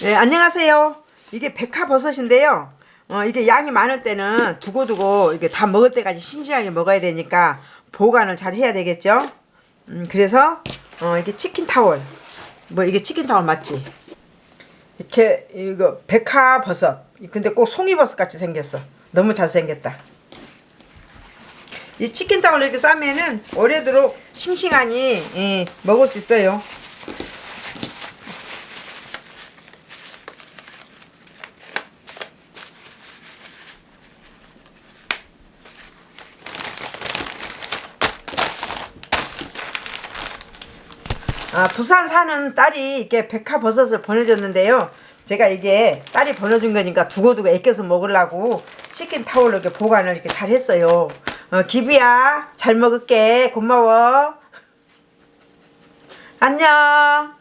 네, 안녕하세요. 이게 백화버섯인데요. 어, 이게 양이 많을 때는 두고두고 이게 다 먹을 때까지 싱싱하게 먹어야 되니까 보관을 잘 해야 되겠죠. 음, 그래서 어, 이게 치킨 타월. 뭐 이게 치킨 타월 맞지? 이렇게 이거 백화버섯. 근데 꼭 송이버섯 같이 생겼어. 너무 잘생겼다. 이 치킨 타월 이렇게 싸면은 오래도록 싱싱하니 예, 먹을 수 있어요. 아, 부산 사는 딸이 이렇게 백화버섯을 보내줬는데요. 제가 이게 딸이 보내준 거니까 두고두고 애껴서 먹으려고 치킨 타월로 이렇게 보관을 이렇게 잘 했어요. 어, 기부야, 잘 먹을게. 고마워. 안녕.